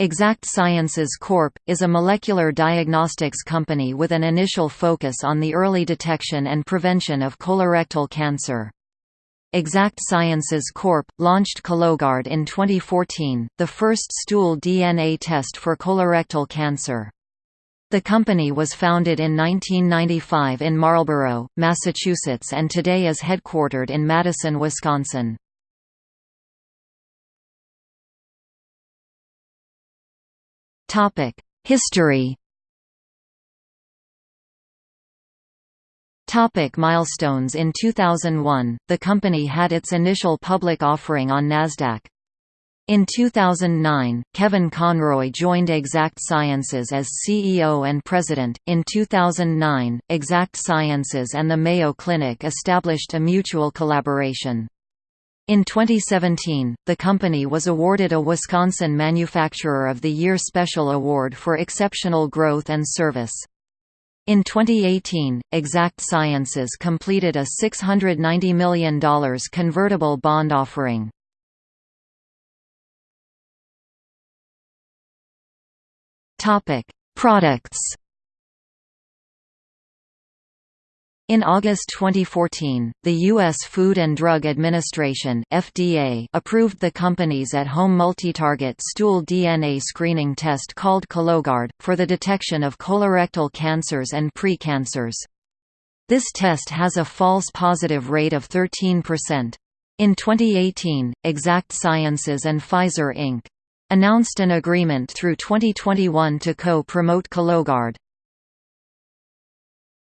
Exact Sciences Corp. is a molecular diagnostics company with an initial focus on the early detection and prevention of colorectal cancer. Exact Sciences Corp. launched Cologuard in 2014, the first stool DNA test for colorectal cancer. The company was founded in 1995 in Marlborough, Massachusetts and today is headquartered in Madison, Wisconsin. History Topic milestones In 2001, the company had its initial public offering on Nasdaq. In 2009, Kevin Conroy joined Exact Sciences as CEO and President. In 2009, Exact Sciences and the Mayo Clinic established a mutual collaboration. In 2017, the company was awarded a Wisconsin Manufacturer of the Year Special Award for exceptional growth and service. In 2018, Exact Sciences completed a $690 million convertible bond offering. Products In August 2014, the U.S. Food and Drug Administration (FDA) approved the company's at-home multi-target stool DNA screening test called Cologuard for the detection of colorectal cancers and pre-cancers. This test has a false positive rate of 13%. In 2018, Exact Sciences and Pfizer Inc. announced an agreement through 2021 to co-promote Cologuard.